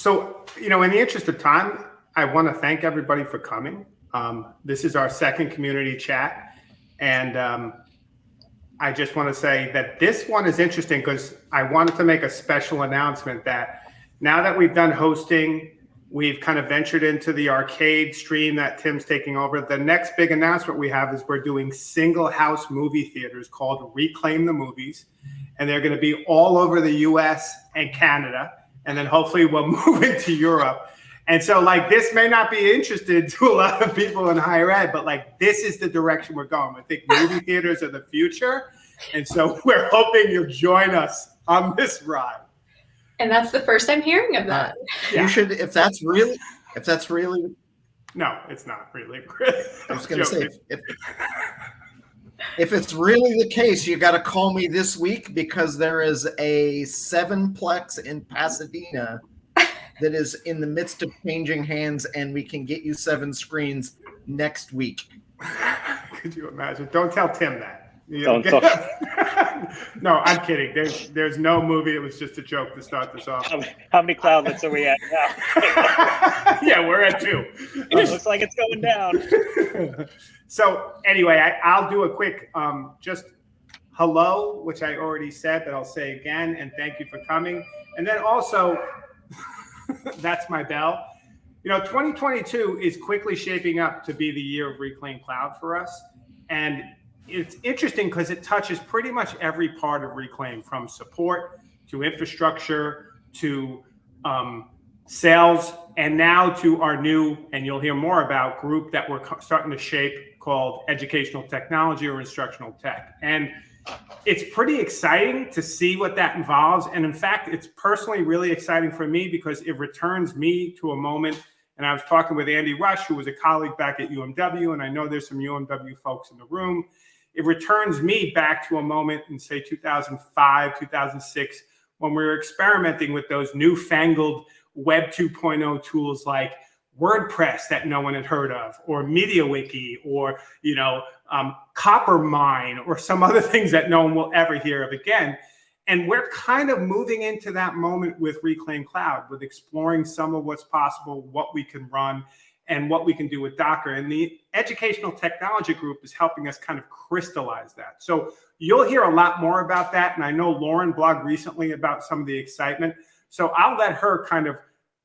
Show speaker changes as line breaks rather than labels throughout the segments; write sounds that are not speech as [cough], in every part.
so, you know, in the interest of time, I want to thank everybody for coming. Um, this is our second community chat. And um, I just want to say that this one is interesting because I wanted to make a special announcement that now that we've done hosting, we've kind of ventured into the arcade stream that Tim's taking over. The next big announcement we have is we're doing single house movie theaters called Reclaim the Movies. And they're going to be all over the US and Canada. And then hopefully we'll [laughs] move into Europe. And so, like, this may not be interested to a lot of people in higher ed, but like, this is the direction we're going. I think movie [laughs] theaters are the future. And so, [laughs] we're hoping you'll join us on this ride.
And that's the first I'm hearing of that.
Uh, yeah. You should, if that's really, if that's really.
No, it's not really.
I was going to say, if, if, if it's really the case, you got to call me this week because there is a sevenplex in Pasadena that is in the midst of changing hands, and we can get you seven screens next week. [laughs]
Could you imagine? Don't tell Tim that. Don't [laughs] talk. no, I'm kidding. There's there's no movie. It was just a joke to start this off.
How, how many cloudlets are we at now? [laughs]
yeah, we're at two.
It looks like it's going down. [laughs]
so anyway, I, will do a quick um, just hello, which I already said, but I'll say again, and thank you for coming. And then also That's my bell. You know, 2022 is quickly shaping up to be the year of Reclaim Cloud for us. And it's interesting because it touches pretty much every part of Reclaim from support to infrastructure to um, sales and now to our new, and you'll hear more about, group that we're starting to shape called Educational Technology or Instructional Tech. And it's pretty exciting to see what that involves. And in fact, it's personally really exciting for me because it returns me to a moment. And I was talking with Andy Rush, who was a colleague back at UMW, and I know there's some UMW folks in the room. It returns me back to a moment in, say, 2005, 2006, when we were experimenting with those newfangled Web 2.0 tools like WordPress that no one had heard of, or MediaWiki, or you know, um, Coppermine, or some other [laughs] things that no one will ever hear of again. And we're kind of moving into that moment with Reclaim Cloud, with exploring some of what's possible, what we can run, and what we can do with Docker. And the Educational Technology Group is helping us kind of crystallize that. So you'll hear a lot more about that. And I know Lauren blogged recently about some of the excitement. So I'll let her kind of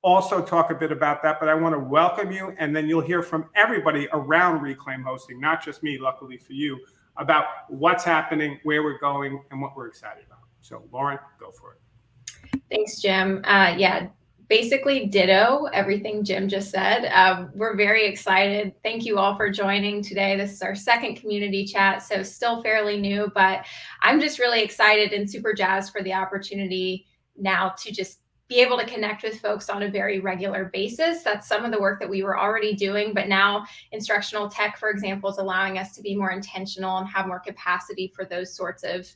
also talk a bit about that, but I want to welcome you. And then you'll hear from everybody around Reclaim Hosting, not just me, luckily for you, about what's happening, where we're going, and what we're excited about. So, Lauren, go for it.
Thanks, Jim. Uh, yeah, basically ditto everything Jim just said. Uh, we're very excited. Thank you all for joining today. This is our second community chat, so still fairly new, but I'm just really excited and super jazzed for the opportunity now to just be able to connect with folks on a very regular basis. That's some of the work that we were already doing, but now instructional tech, for example, is allowing us to be more intentional and have more capacity for those sorts of,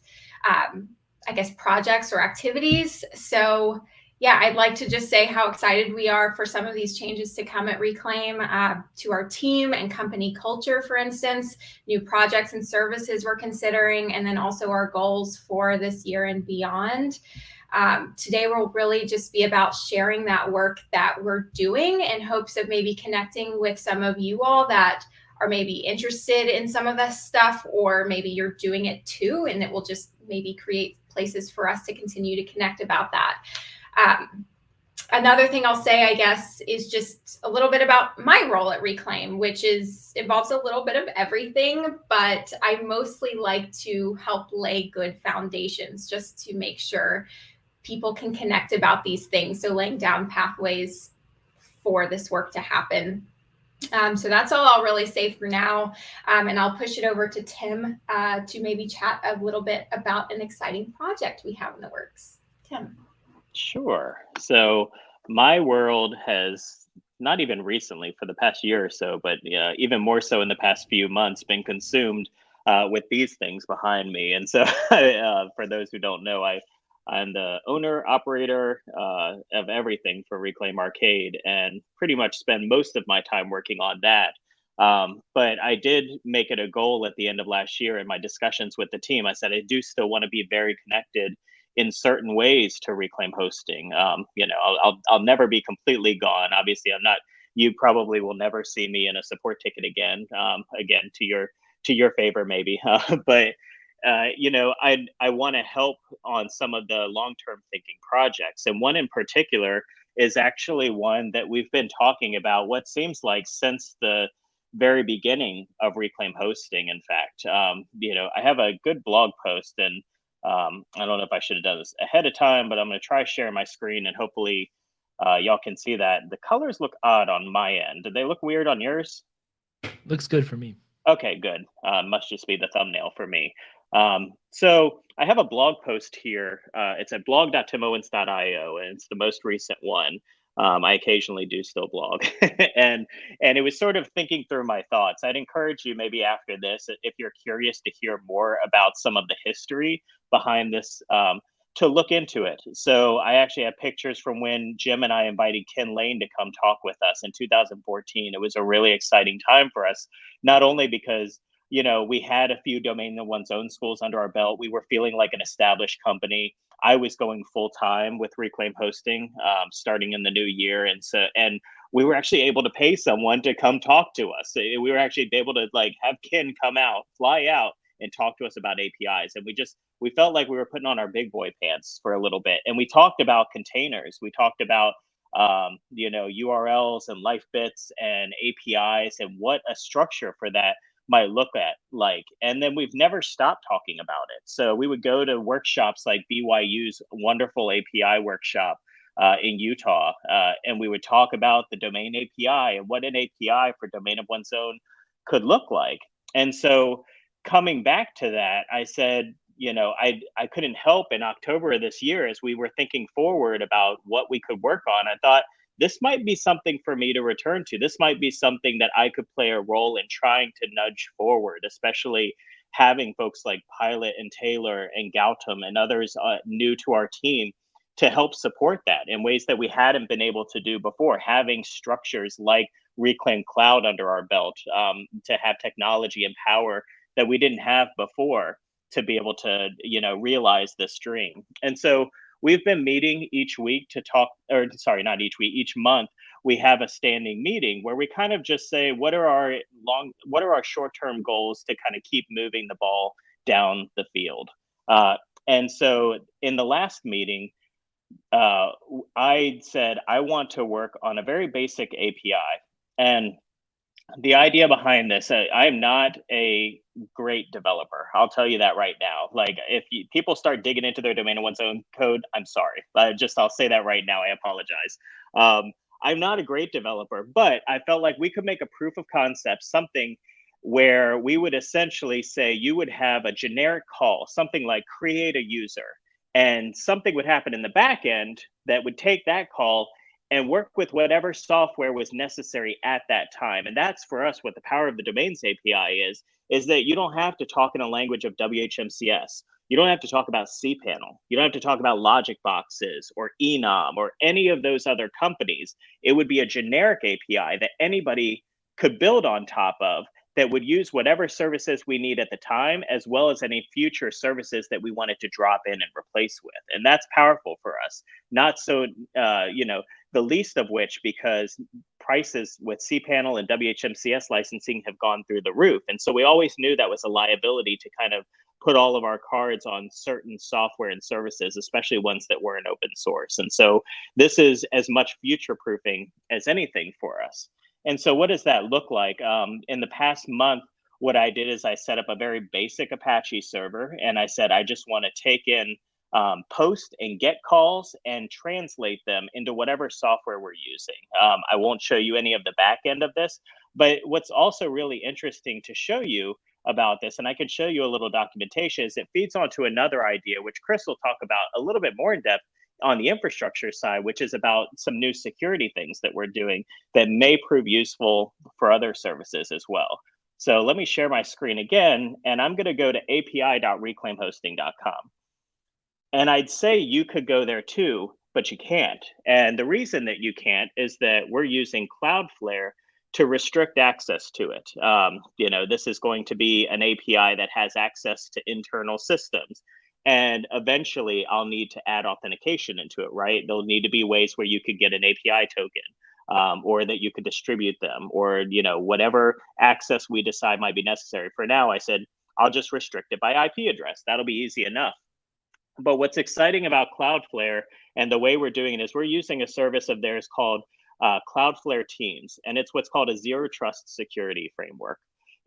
um, I guess, projects or activities. So yeah, I'd like to just say how excited we are for some of these changes to come at Reclaim uh, to our team and company culture, for instance, new projects and services we're considering, and then also our goals for this year and beyond. Um, today will really just be about sharing that work that we're doing in hopes of maybe connecting with some of you all that are maybe interested in some of this stuff, or maybe you're doing it too, and it will just maybe create places for us to continue to connect about that. Um, another thing I'll say, I guess, is just a little bit about my role at Reclaim, which is involves a little bit of everything, but I mostly like to help lay good foundations just to make sure people can connect about these things. So laying down pathways for this work to happen. Um, so that's all I'll really say for now. Um, and I'll push it over to Tim uh, to maybe chat a little bit about an exciting project we have in the works. Tim.
Sure. So my world has not even recently for the past year or so, but uh, even more so in the past few months been consumed uh, with these things behind me. And so [laughs] uh, for those who don't know, I I'm the owner, operator uh, of everything for Reclaim Arcade and pretty much spend most of my time working on that. Um, but I did make it a goal at the end of last year in my discussions with the team. I said, I do still want to be very connected in certain ways to reclaim hosting. Um, you know, I'll, I'll, I'll never be completely gone. Obviously, I'm not. You probably will never see me in a support ticket again. Um, again, to your to your favor, maybe. [laughs] Uh, but uh, you know, I I want to help on some of the long term thinking projects, and one in particular is actually one that we've been talking about. What seems like since the very beginning of reclaim hosting in fact um, you know i have a good blog post and um, i don't know if i should have done this ahead of time but i'm going to try share my screen and hopefully uh, y'all can see that. The colors look odd on my end. Did they look weird on yours?
Looks good for me.
Okay good. Uh, must just be the thumbnail for me. Um, so i have a blog post here. Uh, it's at blog.timowens.io and it's the most recent one um, I occasionally do still blog, [laughs] and and it was sort of thinking through my thoughts. I'd encourage you maybe after this, if you're curious to hear more about some of the history behind this, um, to look into it. So I actually have pictures from when Jim and I invited Kin Lane to come talk with us in 2014. It was a really exciting time for us, not only because you know, we had a few domain of one's own schools under our belt. We were feeling like an established company. I was going full time with Reclaim Hosting, um, starting in the new year, and so and we were actually able to pay someone to come talk to us. We were actually able to like have Kin come out, fly out, and talk to us about APIs. And we just we felt like we were putting on our big boy pants for a little bit. And we talked about containers. We talked about um, you know URLs and life bits and APIs and what a structure for that might look at like and then we've never stopped talking about it. So we would go to workshops like byu's wonderful api workshop uh, in utah uh, and we would talk about the domain api and what an api for domain of one's own could look like. And so coming back to that i said you know i i couldn't help in october of this year as we were thinking forward about what we could work on. I thought this might be something for me to return to. This might be something that I could play a role in trying to nudge forward, especially having folks like Pilot and Taylor and Gautam and others uh, new to our team to help support that in ways that we hadn't been able to do before. Having structures like Reclaim Cloud under our belt um, to have technology and power that we didn't have before to be able to, you know, realize this dream. And so we've been meeting each week to talk or sorry not each week each month we have a standing meeting where we kind of just say what are our long what are our short-term goals to kind of keep moving the ball down the field? Uh, and so in the last meeting uh, i said i want to work on a very basic api and the idea behind this uh, i'm not a great developer. I'll tell you that right now. Like if you, people start digging into their domain of one's own code i'm sorry. I just i'll say that right now. I apologize. Um, i'm not a great developer but i felt like we could make a proof of concept something where we would essentially say you would have a generic call something like create a user and something would happen in the back end that would take that call and work with whatever software was necessary at that time. And that's for us what the power of the domains API is, is that you don't have to talk in a language of WHMCS. You don't have to talk about cPanel. You don't have to talk about LogicBoxes or Enom or any of those other companies. It would be a generic API that anybody could build on top of that would use whatever services we need at the time, as well as any future services that we wanted to drop in and replace with. And that's powerful for us. Not so, uh, you know, the least of which because prices with cPanel and WHMCS licensing have gone through the roof. And so we always knew that was a liability to kind of put all of our cards on certain software and services, especially ones that were in open source. And so this is as much future proofing as anything for us. And so what does that look like? Um, in the past month, what I did is I set up a very basic Apache server and I said, I just want to take in um, post and get calls and translate them into whatever software we're using. Um, I won't show you any of the back end of this, but what's also really interesting to show you about this, and I can show you a little documentation, is it feeds onto another idea, which Chris will talk about a little bit more in depth on the infrastructure side, which is about some new security things that we're doing that may prove useful for other services as well. So let me share my screen again, and I'm going to go to api.reclaimhosting.com. And I'd say you could go there too, but you can't. And the reason that you can't is that we're using Cloudflare to restrict access to it. Um, you know, this is going to be an API that has access to internal systems. And eventually I'll need to add authentication into it, right? There'll need to be ways where you could get an API token. Um, or that you could distribute them or you know whatever access we decide might be necessary for now i said i'll just restrict it by ip address that'll be easy enough but what's exciting about cloudflare and the way we're doing it is we're using a service of theirs called uh, cloudflare teams and it's what's called a zero trust security framework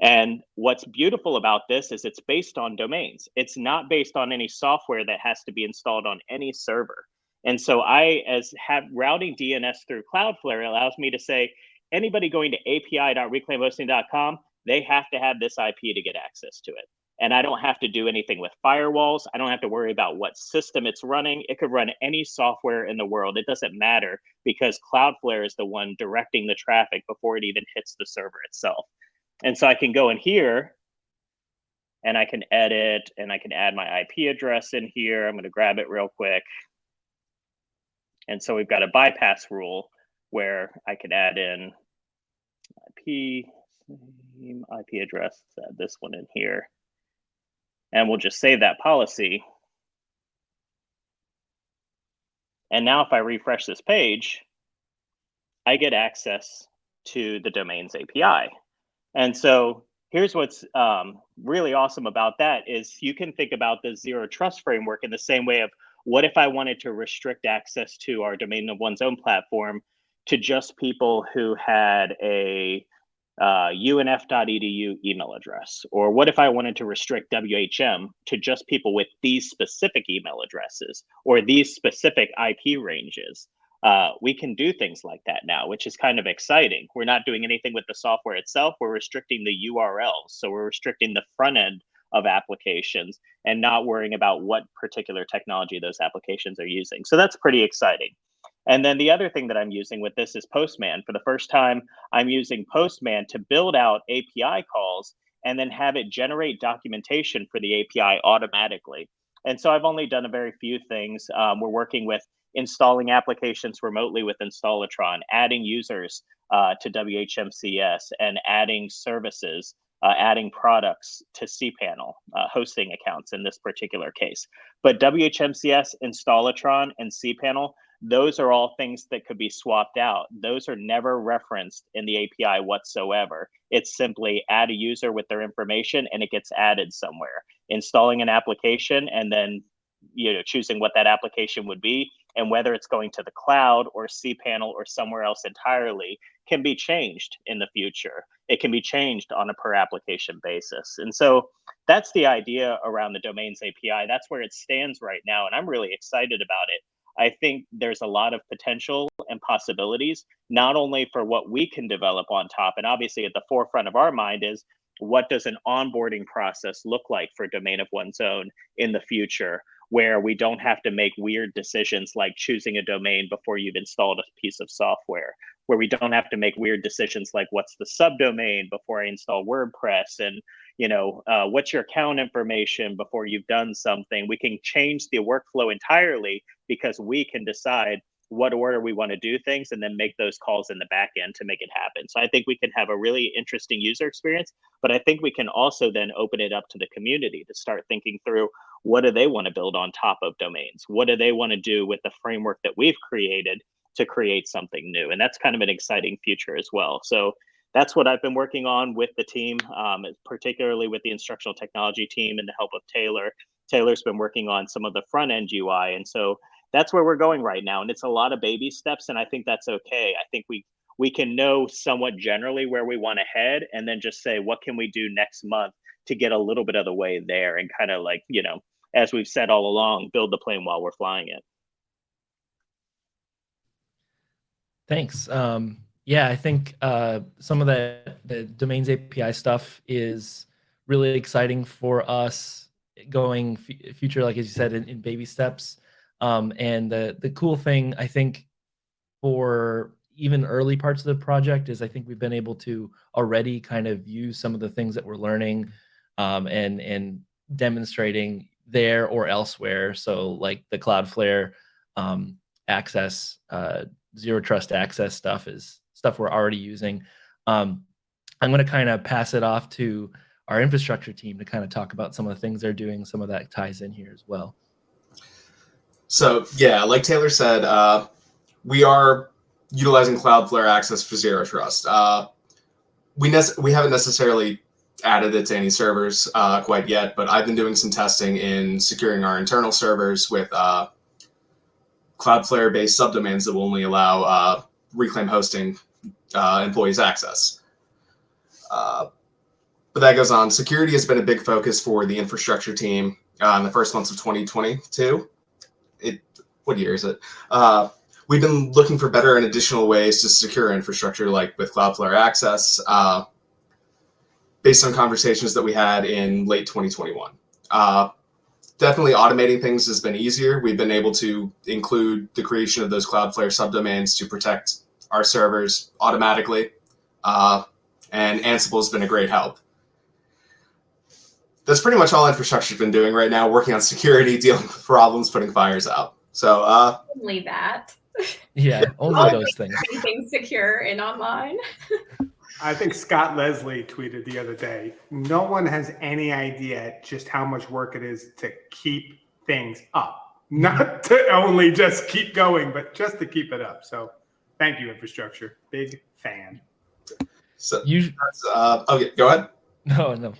and what's beautiful about this is it's based on domains. It's not based on any software that has to be installed on any server. And so I, as have routing DNS through Cloudflare, allows me to say anybody going to api.reclaimhosting.com, they have to have this IP to get access to it. And I don't have to do anything with firewalls. I don't have to worry about what system it's running. It could run any software in the world. It doesn't matter because Cloudflare is the one directing the traffic before it even hits the server itself. And so I can go in here and I can edit and I can add my IP address in here. I'm going to grab it real quick. And so we've got a bypass rule where I can add in IP, same IP address, Let's add this one in here. And we'll just save that policy. And now if I refresh this page, I get access to the domains API. And so here's what's um, really awesome about that is you can think about the zero trust framework in the same way of what if I wanted to restrict access to our domain of one's own platform to just people who had a uh, unf.edu email address? Or what if I wanted to restrict WHM to just people with these specific email addresses or these specific IP ranges? Uh, we can do things like that now, which is kind of exciting. We're not doing anything with the software itself. We're restricting the URLs. So we're restricting the front end of applications and not worrying about what particular technology those applications are using. So that's pretty exciting. And then the other thing that I'm using with this is Postman. For the first time, I'm using Postman to build out API calls and then have it generate documentation for the API automatically. And so I've only done a very few things. Um, we're working with installing applications remotely with Installatron, adding users uh, to WHMCS, and adding services, uh, adding products to cPanel, uh, hosting accounts in this particular case. But WHMCS, Installatron, and cPanel, those are all things that could be swapped out. Those are never referenced in the API whatsoever. It's simply add a user with their information and it gets added somewhere. Installing an application and then you know choosing what that application would be and whether it's going to the cloud or cPanel or somewhere else entirely can be changed in the future. It can be changed on a per application basis. And so that's the idea around the domains API. That's where it stands right now. And I'm really excited about it. I think there's a lot of potential and possibilities, not only for what we can develop on top, and obviously at the forefront of our mind is what does an onboarding process look like for domain of one's own in the future? Where we don't have to make weird decisions like choosing a domain before you've installed a piece of software, where we don't have to make weird decisions like what's the subdomain before I install WordPress and you know uh, what's your account information before you've done something. We can change the workflow entirely because we can decide what order we want to do things and then make those calls in the back end to make it happen. So I think we can have a really interesting user experience, but I think we can also then open it up to the community to start thinking through what do they want to build on top of domains? What do they want to do with the framework that we've created to create something new? And that's kind of an exciting future as well. So that's what I've been working on with the team, um, particularly with the instructional technology team and the help of Taylor. Taylor's been working on some of the front end UI. And so that's where we're going right now and it's a lot of baby steps and i think that's okay i think we we can know somewhat generally where we want to head and then just say what can we do next month to get a little bit of the way there and kind of like you know as we've said all along build the plane while we're flying it.
Thanks. Um, yeah i think uh, some of the, the domains api stuff is really exciting for us going future like as you said in, in baby steps. Um, and the the cool thing I think for even early parts of the project is I think we've been able to already kind of use some of the things that we're learning um, and and demonstrating there or elsewhere. So like the Cloudflare um, access, uh, zero trust access stuff is stuff we're already using. Um, I'm going to kind of pass it off to our infrastructure team to kind of talk about some of the things they're doing. Some of that ties in here as well.
So yeah, like Taylor said, uh, we are utilizing Cloudflare Access for Zero Trust. Uh, we we haven't necessarily added it to any servers uh, quite yet, but I've been doing some testing in securing our internal servers with uh, Cloudflare-based subdomains that will only allow uh, Reclaim hosting uh, employees access. Uh, but that goes on. Security has been a big focus for the infrastructure team uh, in the first months of 2022. It what year is it? We've been looking for better and additional ways to secure infrastructure, like with Cloudflare Access, based on conversations that we had in late 2021. Uh, definitely automating things has been easier. We've been able to include the creation of those Cloudflare subdomains to protect our servers automatically. Uh, and Ansible has been a great help. That's pretty much all infrastructure's been doing right now, working on security, [laughs] dealing with problems, putting fires out. So uh,
Only that.
Yeah, [laughs] only those things.
Anything secure and online. [laughs]
I think Scott Leslie tweeted the other day. No one has any idea just how much work it is to keep things up, not to only just keep going, but just to keep it up. So, thank you, infrastructure. Big fan.
so
You
that's, uh, okay, go ahead.
no no.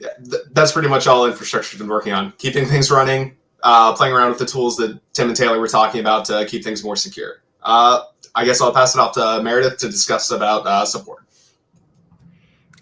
Yeah, th- that's pretty much all infrastructure's been working on, keeping things running, uh, playing around with the tools that Tim and Taylor were talking about to keep things more secure. Uh, I guess I'll pass it off to Meredith to discuss about uh, support.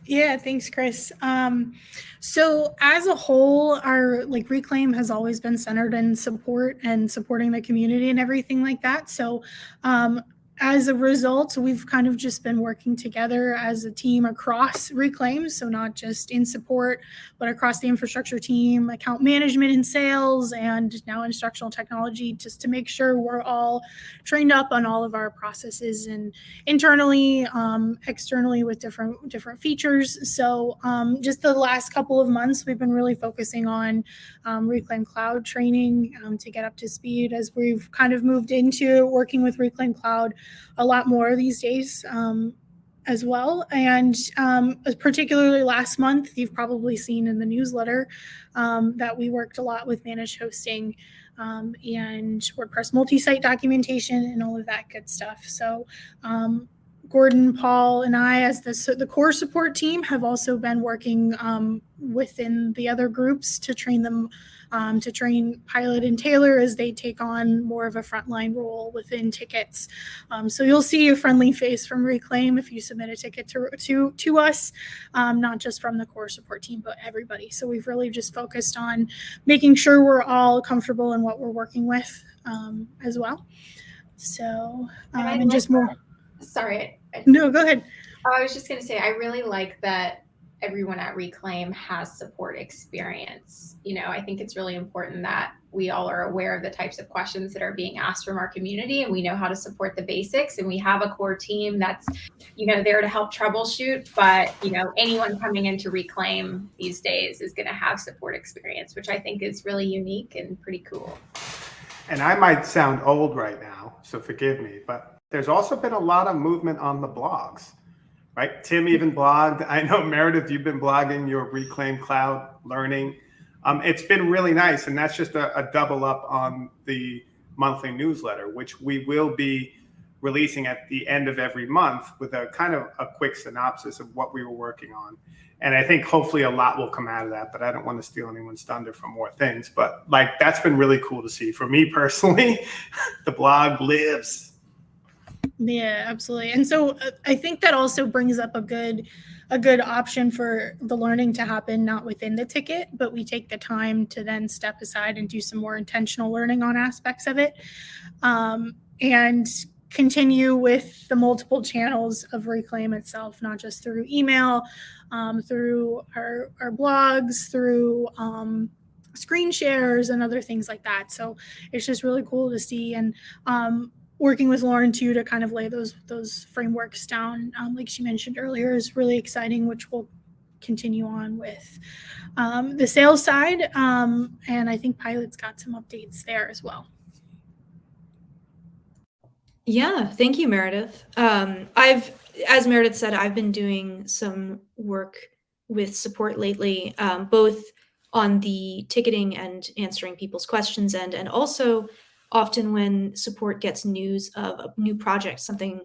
Yeah, thanks, Chris. Um, so as a whole, our like reclaim has always been centered in support and supporting the community and everything like that. So um, as a result, we've kind of just been working together as a team across Reclaim. So, not just in support, but across the infrastructure team, account management and sales, and now instructional technology, just to make sure we're all trained up on all of our processes and internally, um, externally with different different features. So, um, just the last couple of months, we've been really focusing on um, Reclaim Cloud training um, to get up to speed as we've kind of moved into working with Reclaim Cloud a lot more these days um, as well. And um, particularly last month, you've probably seen in the newsletter um, that we worked a lot with managed hosting um, and WordPress multi site documentation and all of that good stuff. So, um, Gordon, Paul, and I, as the, the core support team, have also been working um, within the other groups to train them um, to train Pilot and Taylor as they take on more of a frontline role within tickets. Um, so you'll see a friendly face from Reclaim if you submit a ticket to to to us, um, not just from the core support team, but everybody. So we've really just focused on making sure we're all comfortable in what we're working with um, as well. So
And
um, and just more.
Sorry.
No, go ahead.
Oh, I was just going to say, I really like that everyone at Reclaim has support experience. You know, I think it's really important that we all are aware of the types of questions that are being asked from our community and we know how to support the basics and we have a core team that's, you know, there to help troubleshoot, but, you know, anyone coming in to Reclaim these days is going to have support experience, which I think is really unique and pretty cool.
And I might sound old right now, so forgive me, but there's also been a lot of movement on the blogs, right? Tim even blogged. I know Meredith, you've been blogging your Reclaim Cloud learning. Um, it's been really nice, and that's just a, a double up on the monthly newsletter, which we will be releasing at the end of every month with a kind of a quick synopsis of what we were working on. And I think hopefully a lot will come out of that, but I don't want to steal anyone's thunder for more things. But like that's been really cool to see. For me personally, [laughs] the blog lives.
Yeah, absolutely. And so uh, I think that also brings up a good a good option for the learning to happen not within the ticket, but we take the time to then step aside and do some more intentional learning on aspects of it. Um, and continue with the multiple channels of reclaim itself not just through email um, through our, our blogs through um, screen shares and other things like that so it's just really cool to see and um, working with lauren too to kind of lay those those frameworks down um, like she mentioned earlier is really exciting which we'll continue on with um, the sales side um, and i think pilot's got some updates there as well
Yeah, thank you, Meredith. Um, I've, as Meredith said, I've been doing some work with support lately, um, both on the ticketing and answering people's questions end, and also often when support gets news of a new project, something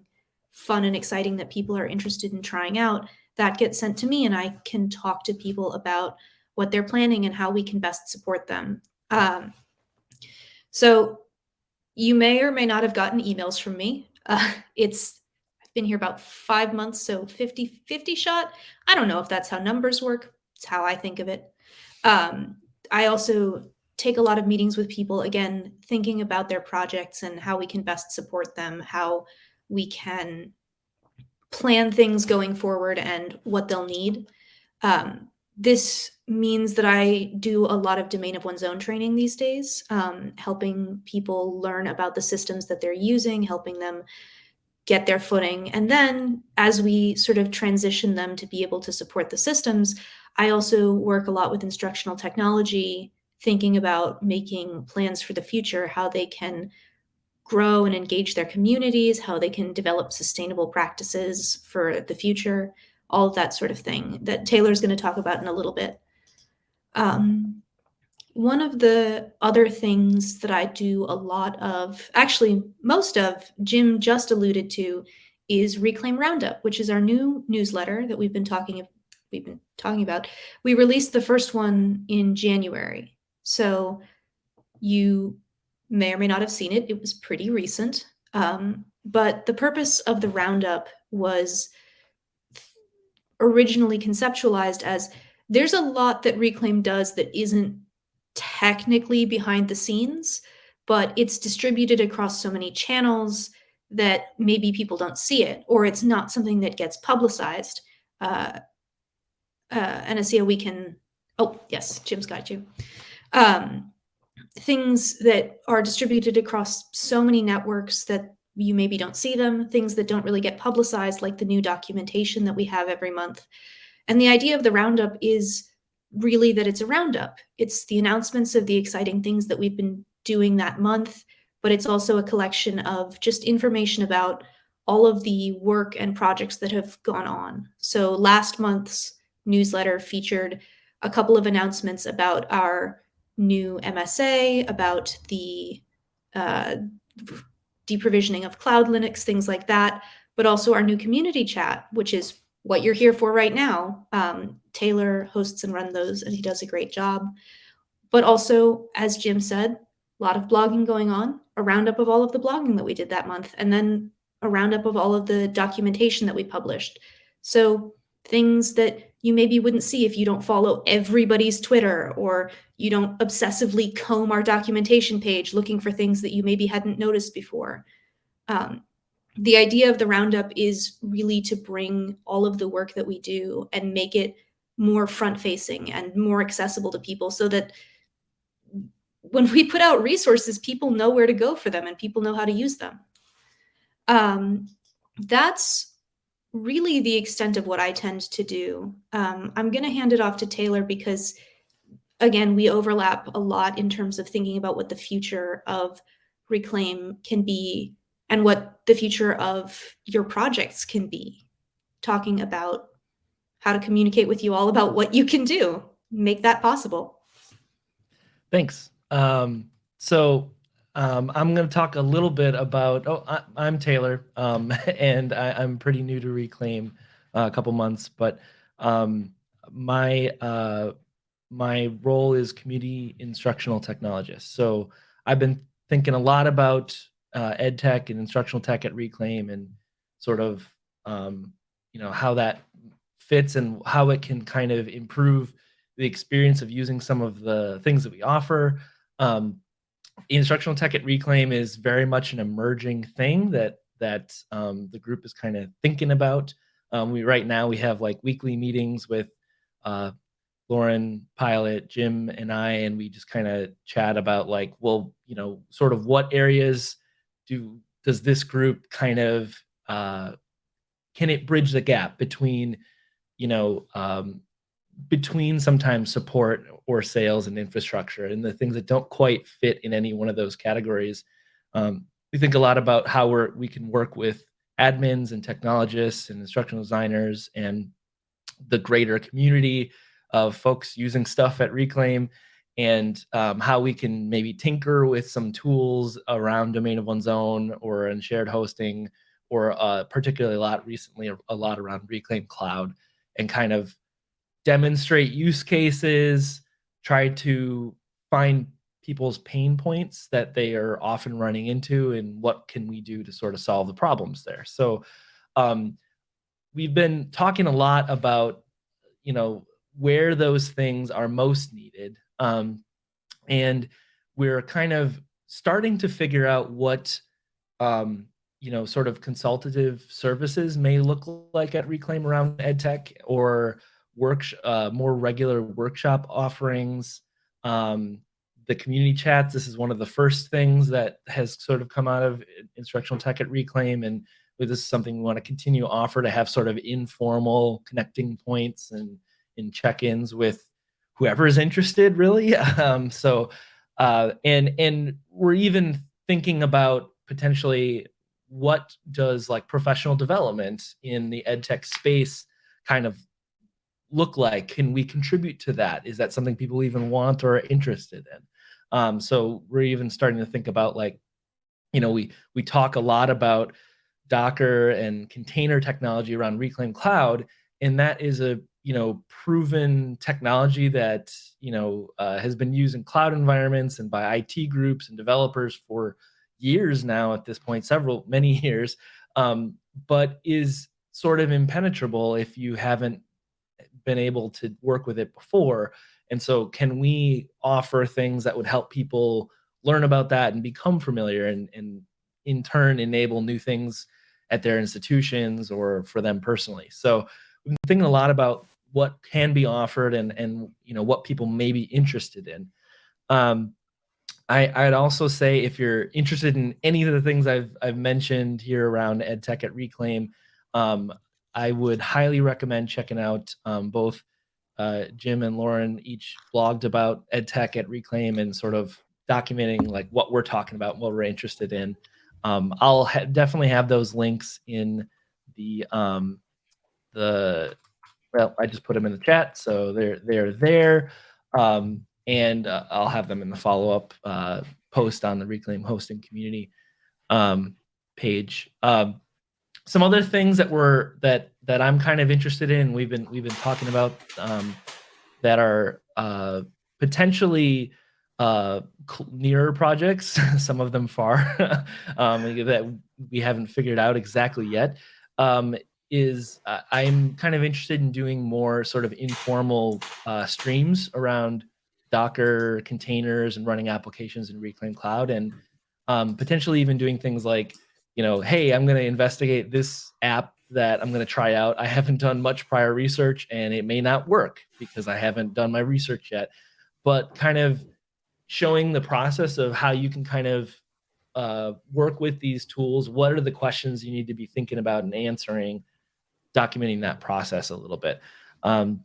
fun and exciting that people are interested in trying out, that gets sent to me and I can talk to people about what they're planning and how we can best support them. Um, so you may or may not have gotten emails from me. Uh, [laughs] it's I've been here about five months, so 50 50 shot. I don't know if that's how numbers work. It's how I think of it. Um, I also take a lot of meetings with people, again, thinking about their projects and how we can best support them, how we can plan things going forward and what they'll need. Um, this means that I do a lot of domain of one's own training these days, um, helping people learn about the systems that they're using, helping them get their footing. And then as we sort of transition them to be able to support the systems, I also work a lot with instructional technology, thinking about making plans for the future, how they can grow and engage their communities, how they can develop sustainable practices for the future all of that sort of thing that Taylor's going to talk about in a little bit. Um, one of the other things that I do a lot of, actually most of, Jim just alluded to, is Reclaim Roundup, which is our new newsletter that we've been talking we've been talking about. We released the first one in January, so you may or may not have seen it. It was pretty recent, um, but the purpose of the roundup was originally conceptualized as there's a lot that Reclaim does that isn't technically behind the scenes, but it's distributed across so many channels that maybe people don't see it, or it's not something that gets publicized. Uh, uh, and I we can, oh, yes, Jim's got you. Um, things that are distributed across so many networks that you maybe don't see them, things that don't really get publicized, like the new documentation that we have every month. And the idea of the roundup is really that it's a roundup. It's the announcements of the exciting things that we've been doing that month, but it's also a collection of just information about all of the work and projects that have gone on. So last month's newsletter featured a couple of announcements about our new MSA, about the uh, deprovisioning of cloud Linux, things like that, but also our new community chat, which is what you're here for right now. Um, Taylor hosts and runs those, and he does a great job. But also, as Jim said, a lot of blogging going on, a roundup of all of the blogging that we did that month, and then a roundup of all of the documentation that we published. So things that you maybe wouldn't see if you don't follow everybody's Twitter or you don't obsessively comb our documentation page looking for things that you maybe hadn't noticed before. Um, the idea of the roundup is really to bring all of the work that we do and make it more front facing and more accessible to people so that when we put out resources, people know where to go for them and people know how to use them. Um, that's really the extent of what I tend to do. Um, I'm going to hand it off to Taylor because, again, we overlap a lot in terms of thinking about what the future of Reclaim can be and what the future of your projects can be. Talking about how to communicate with you all about what you can do, make that possible.
Thanks. Um, so um, I'm going to talk a little bit about. Oh, I, am Taylor, um, [laughs] and I, am pretty new to Reclaim, uh, a couple months, but um, my uh, my role is community instructional technologist. So I've been thinking a lot about uh, ed tech and instructional tech at Reclaim, and sort of um, you know how that fits and how it can kind of improve the experience of using some of the things that we offer. Um, instructional tech at Reclaim is very much an emerging thing that that um, the group is kind of thinking about. Um, we right now we have like weekly meetings with uh, Lauren Pilot, Jim, and I, and we just kind of chat about like, well, you know, sort of what areas do does this group kind of uh, can it bridge the gap between, you know, um, between sometimes support or sales and infrastructure and the things that don't quite fit in any one of those categories. Um, we think a lot about how we're, we can work with admins and technologists and instructional designers and the greater community of folks using stuff at Reclaim and um, how we can maybe tinker with some tools around domain of one's own or in shared hosting or uh, particularly a lot recently a lot around reclaim cloud and kind of demonstrate use cases try to find people's pain points that they are often running into and what can we do to sort of solve the problems there. So um, we've been talking a lot about you know where those things are most needed um, and we're kind of starting to figure out what, um, you know, sort of consultative services may look like at Reclaim around EdTech or work uh, more regular workshop offerings. Um, the community chats, this is one of the first things that has sort of come out of instructional tech at Reclaim. And this is something we want to continue to offer to have sort of informal connecting points and in check-ins with whoever is interested really [laughs] um, so uh, and and we're even thinking about potentially what does like professional development in the ed tech space kind of look like? Can we contribute to that? Is that something people even want or are interested in? Um, so we're even starting to think about like you know we we talk a lot about docker and container technology around reclaim cloud and that is a you know proven technology that you know uh, has been used in cloud environments and by IT groups and developers for years now at this point several many [laughs] years um, but is sort of impenetrable if you haven't been able to work with it before and so can we offer things that would help people learn about that and become familiar and, and in turn enable new things at their institutions or for them personally so we've been thinking a lot about what can be offered and and you know what people may be interested in. Um, I, I'd also say if you're interested in any of the things I've I've mentioned here around EdTech at Reclaim, um, I would highly recommend checking out um, both uh, Jim and Lauren each blogged about EdTech at Reclaim and sort of documenting like what we're talking about, what we're interested in. Um, I'll ha definitely have those links in the um, the well, I just put them in the chat, so they're they're there, um, and uh, I'll have them in the follow up uh, post on the Reclaim Hosting community um, page. Um, some other things that were that that I'm kind of interested in. We've been we've been talking about um, that are uh, potentially uh, nearer projects. [laughs] some of them far [laughs] um, that we haven't figured out exactly yet. Um, is uh, I'm kind of interested in doing more sort of informal uh, streams around Docker containers and running applications in Reclaim Cloud, and um, potentially even doing things like, you know, hey, I'm going to investigate this app that I'm going to try out. I haven't done much prior research, and it may not work because I haven't done my research yet. But kind of showing the process of how you can kind of uh, work with these tools. What are the questions you need to be thinking about and answering? documenting that process a little bit. Um,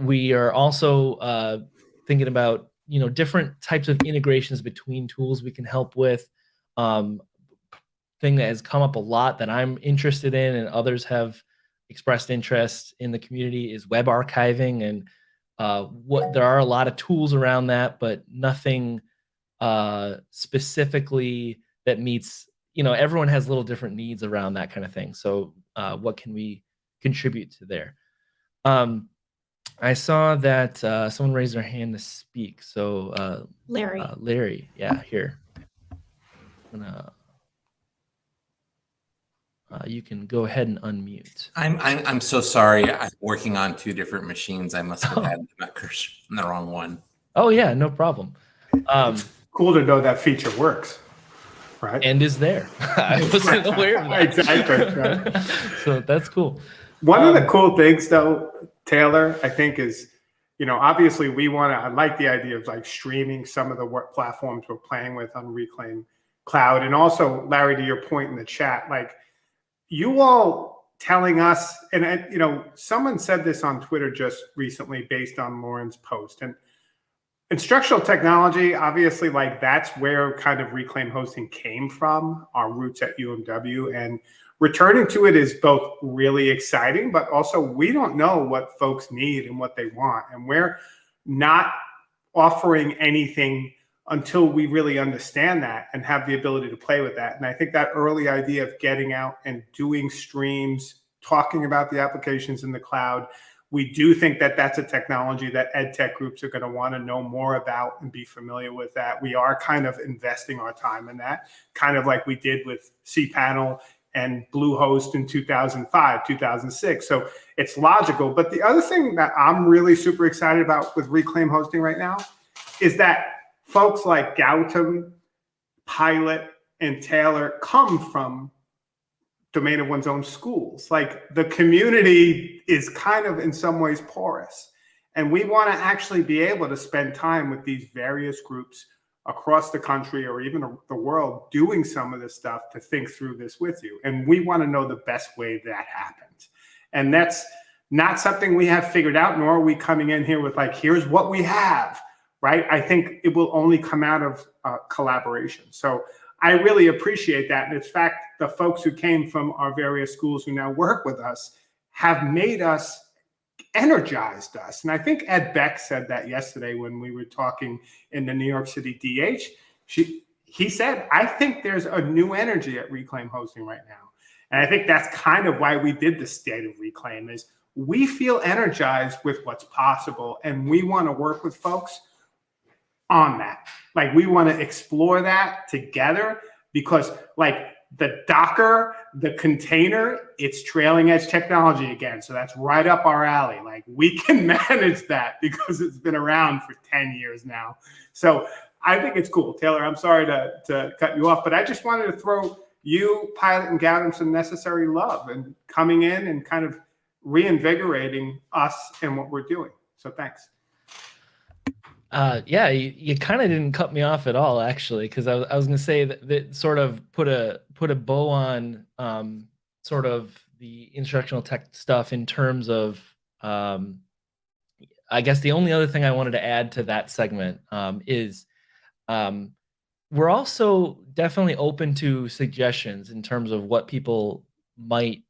we are also uh, thinking about you know different types of integrations between tools we can help with. Um, thing that has come up a lot that I'm interested in and others have expressed interest in the community is web archiving and uh, what there are a lot of tools around that, but nothing uh, specifically that meets you know everyone has little different needs around that kind of thing. So uh, what can we contribute to there. Um, I saw that uh, someone raised their hand to speak. So uh,
Larry,
uh, Larry, yeah, here. Gonna, uh, you can go ahead and unmute.
I'm, I'm I'm so sorry. I'm working on two different machines. I must have had the the wrong one.
Oh yeah, no problem. Um,
cool to know that feature works right?
And is there. [laughs] I wasn't aware of [laughs] that.
exactly. Right? [laughs]
so that's cool.
One um, of the um, cool things, though, Taylor, I think is, you know, obviously we want to. I like the idea of like streaming some of the work platforms we're playing with on Reclaim Cloud, and also Larry, to your point in the chat, like you all telling us, and you know, someone said this on Twitter just recently based on Lauren's post, and instructional technology, obviously, like that's where kind of reclaim hosting came from, our roots at UMW. And returning to it is both really exciting, but also we don't know what folks need and what they want. And we're not offering anything until we really understand that and have the ability to play with that. And I think that early idea of getting out and doing streams, talking about the applications in the cloud, we do think that that's a technology that ed tech groups are going to want to know more about and be familiar with that. We are kind of investing our time in that, kind of like we did with cPanel and Bluehost in 2005, 2006. So it's logical. But the other thing that I'm really super excited about with Reclaim hosting right now is that folks like Gautam, Pilot, and Taylor come from domain of one's own schools. Like the community is kind of in some ways porous. And we want to actually be able to spend time with these various groups across the country or even the world doing some of this stuff to think through this with you. And we want to know the best way that happens. And that's not something we have figured out, nor are we coming in here with like, here's what we have, right? I think it will only come out of uh, collaboration. So I really appreciate that. And in fact, the folks who came from our various schools who now work with us have made us energized us. And I think Ed Beck said that yesterday when we were talking in the New York City DH. She, he said, I think there's a new energy at Reclaim Hosting right now. And I think that's kind of why we did the state of Reclaim is we feel energized with what's possible and we want to work with folks on that. Like we want to explore that together because like the Docker, the container, it's trailing edge technology again. So that's right up our alley. Like we can [laughs] manage that because it's been around for 10 years now. So I think it's cool. Taylor, I'm sorry to, to cut you off, but I just wanted to throw you, Pilot, and Gavin some necessary love and coming in and kind of reinvigorating us and what we're doing. So thanks.
Uh, yeah, you, you kind of didn't cut me off at all, actually, because I, I, was going to say that, that sort of put a put a bow on um, sort of the instructional tech stuff in terms of, um, I guess the only other thing I wanted to add to that segment um, is um, we're also definitely open to suggestions in terms of what people might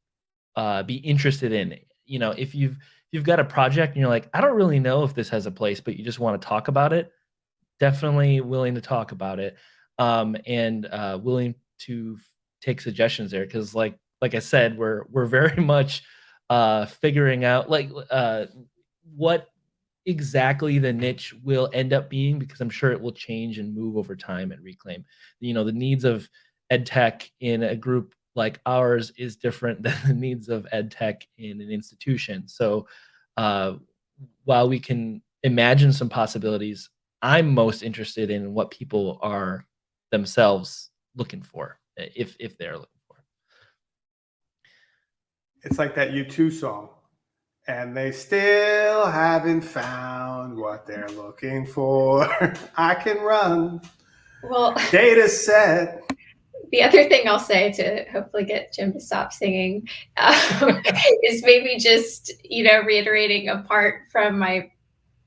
uh, be interested in. You know, if you've you've got a project and you're like, I don't really know if this has a place, but you just want to talk about it, definitely willing to talk about it um, and uh, willing to take suggestions there. Cause like, like I said, we're, we're very [laughs] much uh, figuring out like uh, what exactly the niche will end up being because I'm sure it will change and move over time at Reclaim. You know, the needs of ed tech in a group like ours is different [laughs] than the needs of ed tech in an institution. So uh, while we can imagine some possibilities, I'm most interested in what people are themselves looking for, if if they're looking for.
It's like that U2 song. And they still haven't found what they're looking for. [laughs] I can run.
Well, [laughs]
data set
the other thing I'll say to hopefully get Jim to stop singing um, [laughs] is maybe just, you know, reiterating a part from my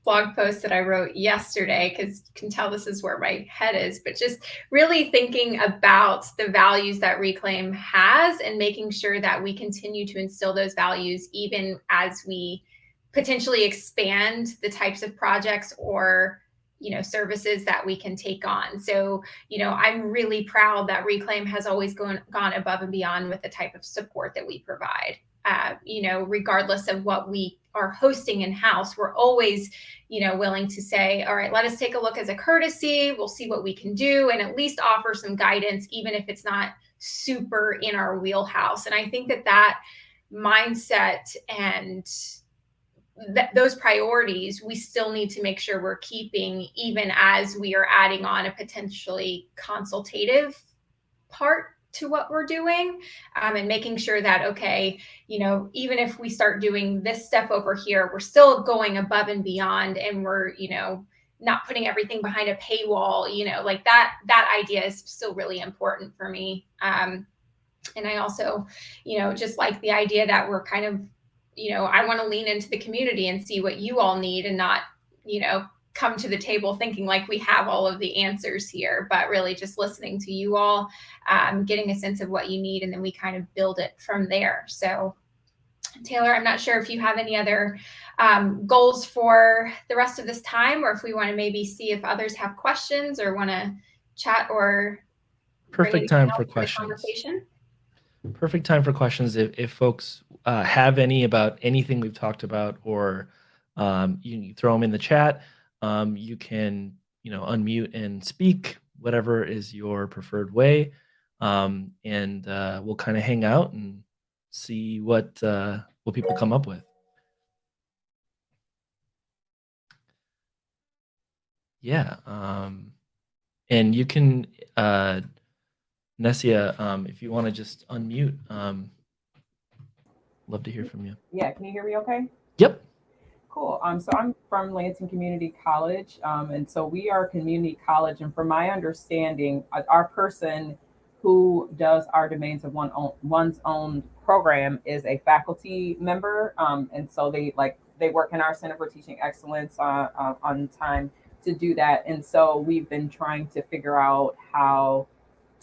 blog post that I wrote yesterday, because you can tell this is where my head is, but just really thinking about the values that Reclaim has and making sure that we continue to instill those values even as we potentially expand the types of projects or you know services that we can take on. So you know i'm really proud that reclaim has always gone gone above and beyond with the type of support that we provide. Uh, you know regardless of what we are hosting in house we're always you know willing to say all right let us take a look as a courtesy. We'll see what we can do and at least offer some guidance even if it's not super in our wheelhouse. And i think that that mindset and th- those priorities we still need to make sure we're keeping even as we are adding on a potentially consultative part to what we're doing um, and making sure that okay you know even if we start doing this stuff over here we're still going above and beyond and we're you know not putting everything behind a paywall you know like that that idea is still really important for me. Um, and i also you know just like the idea that we're kind of you know, I want to lean into the community and see what you all need and not, you know, come to the table thinking like we have all of the answers here, but really just listening to you all, um, getting a sense of what you need, and then we kind of build it from there. So, Taylor, I'm not sure if you have any other um, goals for the rest of this time, or if we want to maybe see if others have questions or want to chat or
perfect time for questions. Perfect time for questions if, if folks uh, have any about anything we've talked about, or um, you can throw them in the chat um, you can you know unmute and speak whatever is your preferred way. Um, and uh, we'll kind of hang out and see what uh, what people come up with. Yeah um, and you can uh, Nessia, um, if you want to just unmute um, love to hear from you
yeah can you hear me okay
yep
Cool. Um, so I'm from Lansing Community College, um, and so we are a community college. And from my understanding, uh, our person who does our domains of one own, one's own program is a faculty member, um, and so they like they work in our Center for Teaching Excellence uh, uh, on time to do that. And so we've been trying to figure out how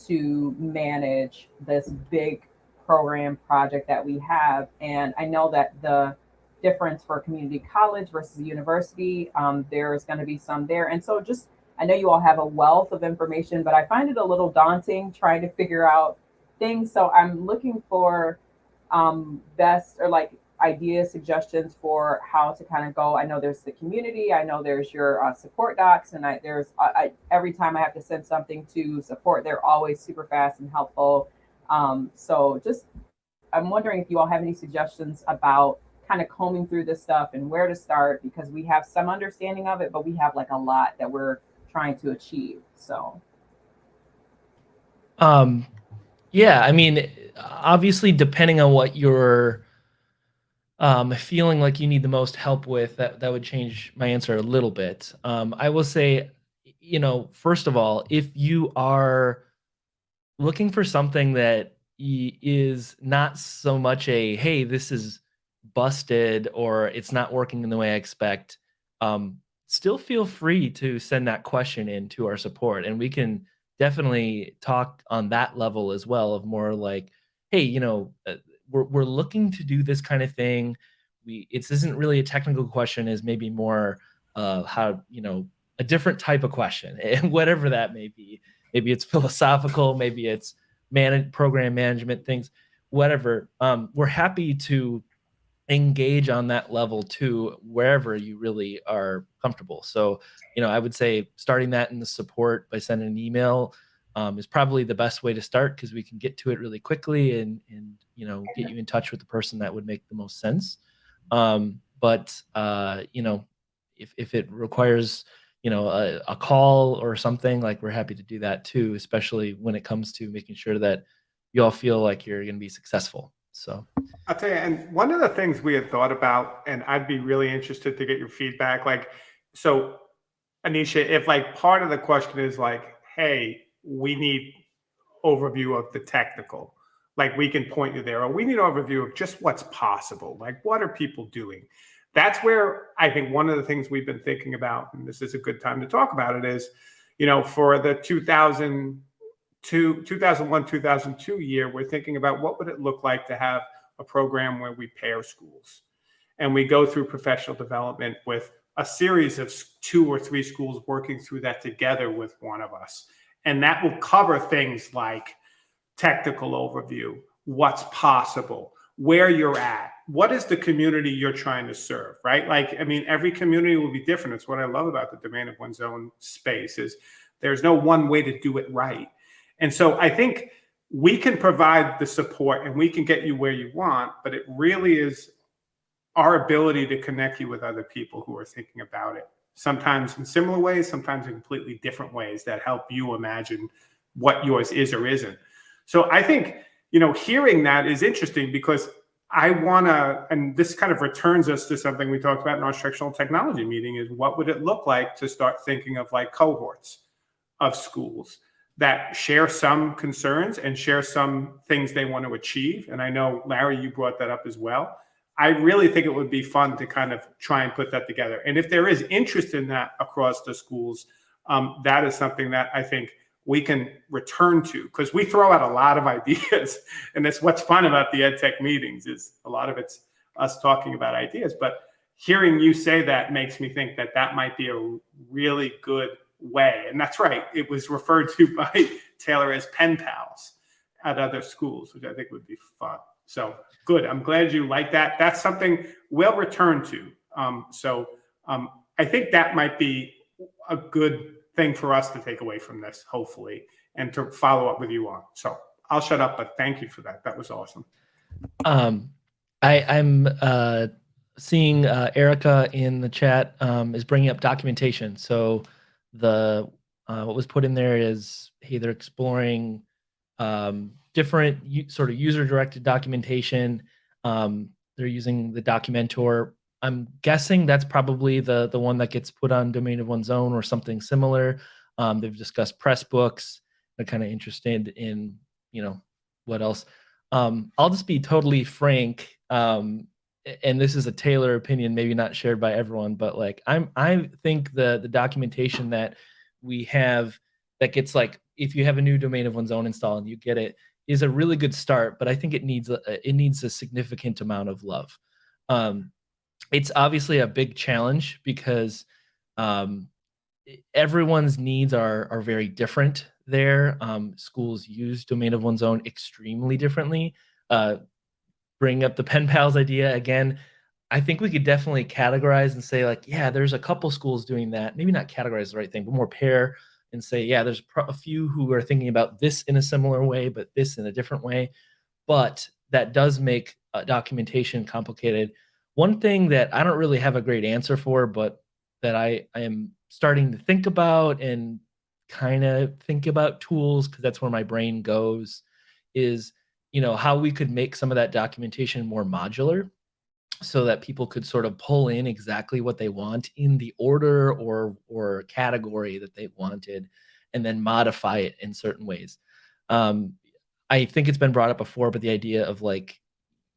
to manage this big program project that we have. And I know that the difference for community college versus university. Um, there's going to be some there. And so just, I know you all have a wealth of information, but I find it a little daunting trying to figure out things. So I'm looking for um, best or like ideas, suggestions for how to kind of go. I know there's the community. I know there's your uh, support docs, and I, there's I, every time I have to send something to support, they're always super fast and helpful. Um, so just I'm wondering if you all have any suggestions about kind of combing through this stuff and where to start because we have some understanding of it, but we have like a lot that we're trying to achieve. So,
um, yeah, I mean, obviously, depending on what you're um, feeling like you need the most help with, that that would change my answer a little bit. Um, I will say, you know, first of all, if you are looking for something that is not so much a hey, this is busted or it's not working in the way I expect, um, still feel free to send that question in to our support and we can definitely talk on that level as well of more like hey you know uh, we're, we're looking to do this kind of thing. We it isn't really a technical question is maybe more uh how you know a different type of question [laughs] whatever that may be maybe it's [laughs] philosophical maybe it's manage program management things whatever. Um we're happy to engage on that level too wherever you really are comfortable. So you know i would say starting that in the support by sending an email um, is probably the best way to start because we can get to it really quickly and and you know get you in touch with the person that would make the most sense. Um, but uh, you know if, if it requires you know a, a call or something like we're happy to do that too especially when it comes to making sure that you all feel like you're going to be successful so
I'll tell you, and one of the things we had thought about, and I'd be really interested to get your feedback. Like, so Anisha, if like part of the question is like, hey, we need overview of the technical, like we can point you there, or we need overview of just what's possible. Like, what are people doing? That's where I think one of the things we've been thinking about, and this is a good time to talk about it, is, you know, for the 2000 to 2001 2002 year we're thinking about what would it look like to have a program where we pair schools. And we go through professional development with a series of two or three schools working through that together with one of us. And that will cover things like technical overview what's possible where you're at what is the community you're trying to serve right like i mean every community will be different it's what i love about the domain of one's own space is there's no one way to do it right and so I think we can provide the support and we can get you where you want, but it really is our ability to connect you with other people who are thinking about it. Sometimes in similar ways, sometimes in completely different ways that help you imagine what yours is or isn't. So I think, you know, hearing that is interesting because I want to, and this kind of returns us to something we talked about in our instructional technology meeting is what would it look like to start thinking of like cohorts of schools that share some concerns and share some things they want to achieve. And I know, Larry, you brought that up as well. I really think it would be fun to kind of try and put that together. And if there is interest in that across the schools, um, that is something that I think we can return to because we throw out a lot of [laughs] ideas. And that's what's fun about the ed tech meetings is a lot of it's us talking about ideas. But hearing you say that makes me think that that might be a really good way. And that's right. It was referred to [laughs] by Taylor as pen pals at other schools, which I think would be fun. So good. I'm glad you like that. That's something we'll return to. Um, so um, I think that might be a good thing for us to take away from this, hopefully, and to follow up with you on. So I'll shut up, but thank you for that. That was awesome.
Um, I, I'm uh, seeing uh, Erica in the chat um, is bringing up documentation. So the uh, what was put in there is hey, they're exploring um, different sort of user-directed documentation. Um, they're using the Documentor. I'm guessing that's probably the the one that gets put on domain of one's own or something similar. Um, they've discussed Pressbooks. They're kind of interested in you know what else. Um, I'll just be totally frank. Um, and this is a Taylor opinion, maybe not shared by everyone, but like I'm, I think the the documentation that we have that gets like if you have a new domain of one's own install and you get it is a really good start, but I think it needs a, it needs a significant amount of love. Um, it's obviously a big challenge because um, everyone's needs are are very different. There, um, schools use domain of one's own extremely differently. Uh, bring up the pen pals idea again. I think we could definitely categorize and say like, yeah, there's a couple schools doing that. Maybe not categorize the right thing, but more pair and say, yeah, there's a few who are thinking about this in a similar way, but this in a different way. But that does make uh, documentation complicated. One thing that I don't really have a great answer for, but that I, I am starting to think about and kind of think about tools because that's where my brain goes is you know how we could make some of that documentation more modular so that people could sort of pull in exactly what they want in the order or or category that they wanted and then modify it in certain ways. Um, i think it's been brought up before but the idea of like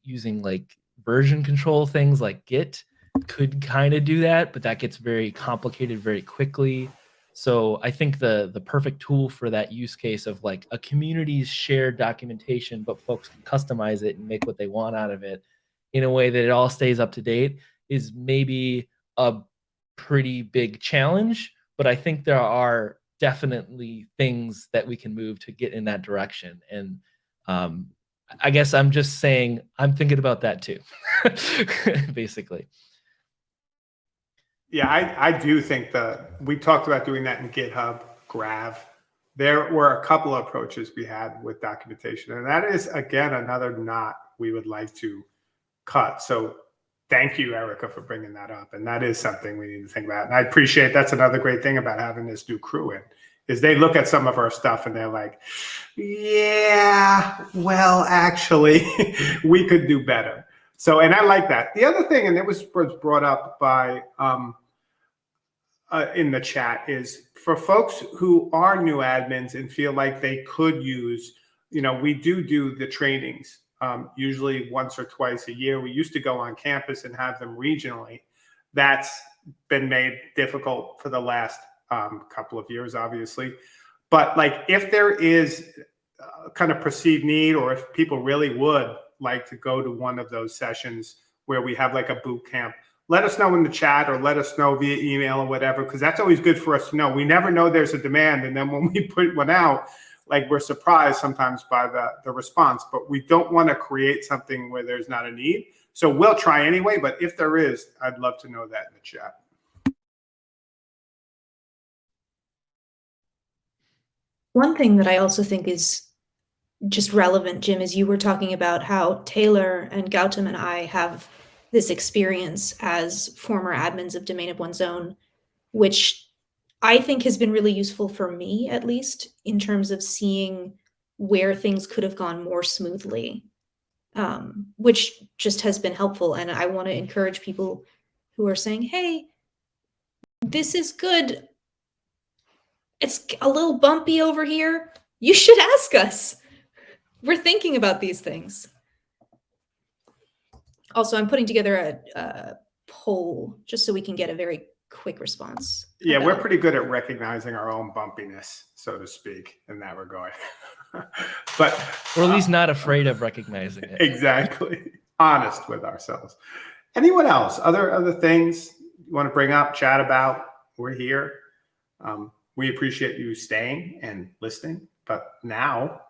using like version control things like git could kind of do that but that gets very complicated very quickly. So i think the the perfect tool for that use case of like a community's shared documentation but folks can customize it and make what they want out of it in a way that it all stays up to date is maybe a pretty big challenge but i think there are definitely things that we can move to get in that direction. And um, i guess i'm just saying i'm thinking about that too [laughs] basically
Yeah, I, I do think that we talked about doing that in GitHub, Grav. There were a couple of approaches we had with documentation, and that is again another knot we would like to cut. So thank you, Erica, for bringing that up, and that is something we need to think about. And I appreciate that's another great thing about having this new crew in is they look at some of our stuff and they're like, yeah, well, actually, [laughs] we could do better. So, and I like that. The other thing, and it was, brought up by um, uh, in the chat, is for folks who are new admins and feel like they could use, you know, we do do the trainings um, usually once or twice a year. We used to go on campus and have them regionally. That's been made difficult for the last um, couple of years, obviously. But like, if there is uh, kind of perceived need, or if people really would like to go to one of those sessions where we have like a boot camp, let us know in the chat or let us know via email or whatever, because that's always good for us to know. We never know there's a demand. And then when [laughs] we put one out, like we're surprised sometimes by the, the response, but we don't want to create something where there's not a need. So we'll try anyway, but if there is, I'd love to know that in the chat.
One thing that I also think is just relevant, Jim, is you were talking about how Taylor and Gautam and I have this experience as former admins of Domain of One's Own, which I think has been really useful for me, at least, in terms of seeing where things could have gone more smoothly, um, which just has been helpful. And I want to encourage people who are saying, hey, this is good. It's a little bumpy over here. You should ask us. We're thinking about these things. Also, I'm putting together a, a poll just so we can get a very quick response.
Yeah, we're
about-
pretty good at recognizing our own bumpiness, so to speak, in that regard. [laughs] but
Or at least not afraid of recognizing it.
exactly honest with ourselves. Anyone else? Other other things you want to bring up, chat about? We're here. Um, we appreciate you staying and listening. But now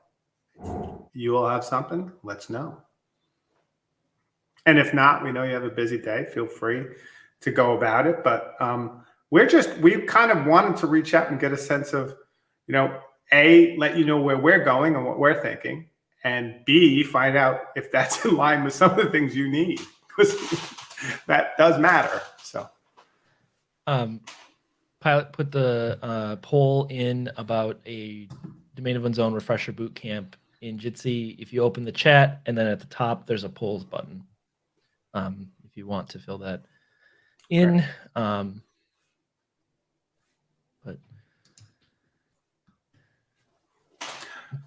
you will have something. Let's know. And if not, we know you have a busy day. Feel free to go about it. But um, we're just we kind of wanted to reach out and get a sense of, you know, a let you know where we're going and what we're thinking, and b find out if that's [laughs] in line with some of the things you need because [laughs] that does matter. So
Um, pilot put the uh, poll in about a domain of one's own refresher boot camp in Jitsi. If you open the chat and then at the top there's a polls button. Um, if you want to fill that in. Um, but